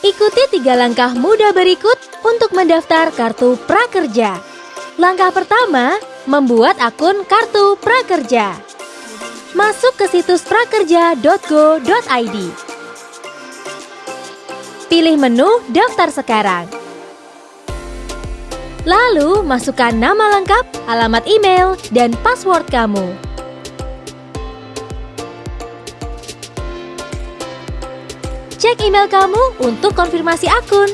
Ikuti tiga langkah mudah berikut untuk mendaftar kartu prakerja. Langkah pertama, membuat akun kartu prakerja. Masuk ke situs prakerja.go.id. Pilih menu Daftar sekarang. Lalu, masukkan nama lengkap, alamat email, dan password kamu. Cek email kamu untuk konfirmasi akun.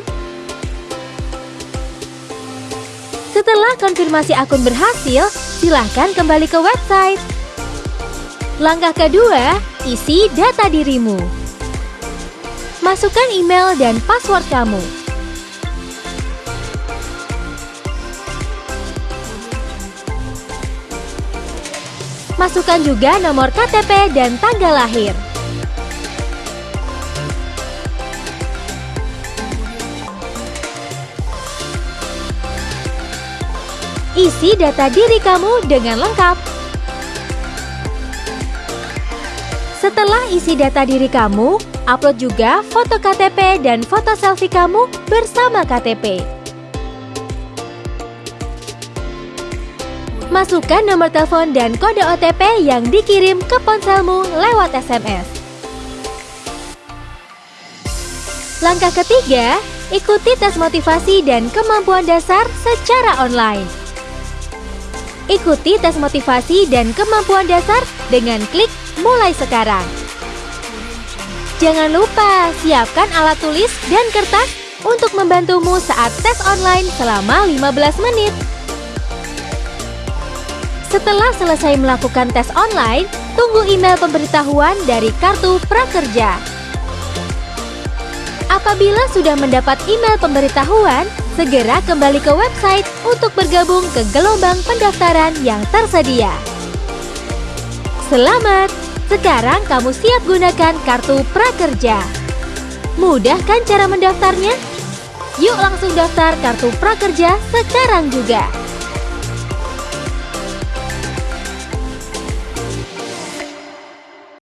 Setelah konfirmasi akun berhasil, silahkan kembali ke website. Langkah kedua, isi data dirimu. Masukkan email dan password kamu. Masukkan juga nomor KTP dan tanggal lahir. Isi data diri kamu dengan lengkap. Setelah isi data diri kamu, upload juga foto KTP dan foto selfie kamu bersama KTP. Masukkan nomor telepon dan kode OTP yang dikirim ke ponselmu lewat SMS. Langkah ketiga, ikuti tes motivasi dan kemampuan dasar secara online. Ikuti tes motivasi dan kemampuan dasar dengan klik mulai sekarang. Jangan lupa siapkan alat tulis dan kertas untuk membantumu saat tes online selama 15 menit. Setelah selesai melakukan tes online, tunggu email pemberitahuan dari kartu prakerja. Apabila sudah mendapat email pemberitahuan, segera kembali ke website untuk bergabung ke gelombang pendaftaran yang tersedia. Selamat! Sekarang kamu siap gunakan kartu prakerja. Mudah kan cara mendaftarnya? Yuk langsung daftar kartu prakerja sekarang juga.